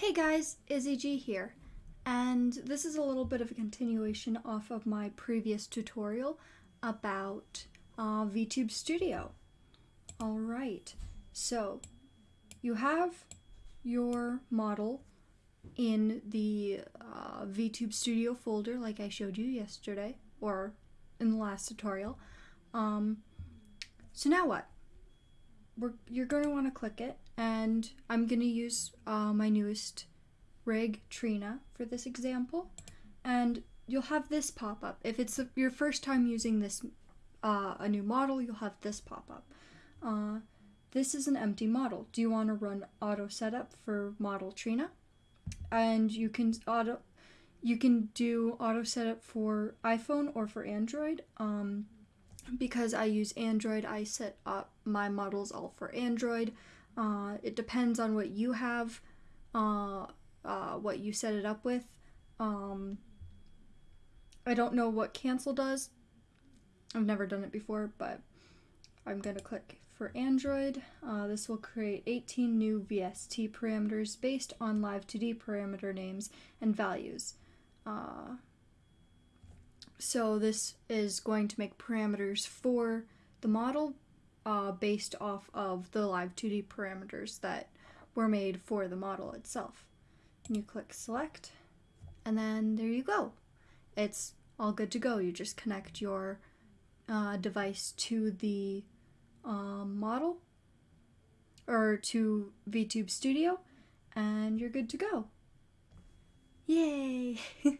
Hey guys, Izzy G here, and this is a little bit of a continuation off of my previous tutorial about uh, VTube Studio. Alright, so you have your model in the uh, VTube Studio folder like I showed you yesterday, or in the last tutorial. Um, so now what? We're, you're going to want to click it and I'm going to use uh, my newest rig, Trina, for this example. And you'll have this pop up. If it's your first time using this, uh, a new model, you'll have this pop up. Uh, this is an empty model. Do you want to run auto setup for model Trina? And you can auto, you can do auto setup for iPhone or for Android. Um, because I use Android, I set up my models all for Android. Uh, it depends on what you have, uh, uh, what you set it up with. Um, I don't know what cancel does. I've never done it before, but I'm going to click for Android. Uh, this will create 18 new VST parameters based on Live2D parameter names and values. So this is going to make parameters for the model uh, based off of the live 2D parameters that were made for the model itself. And you click select and then there you go. It's all good to go. You just connect your uh, device to the um, model or to VTube Studio and you're good to go. Yay!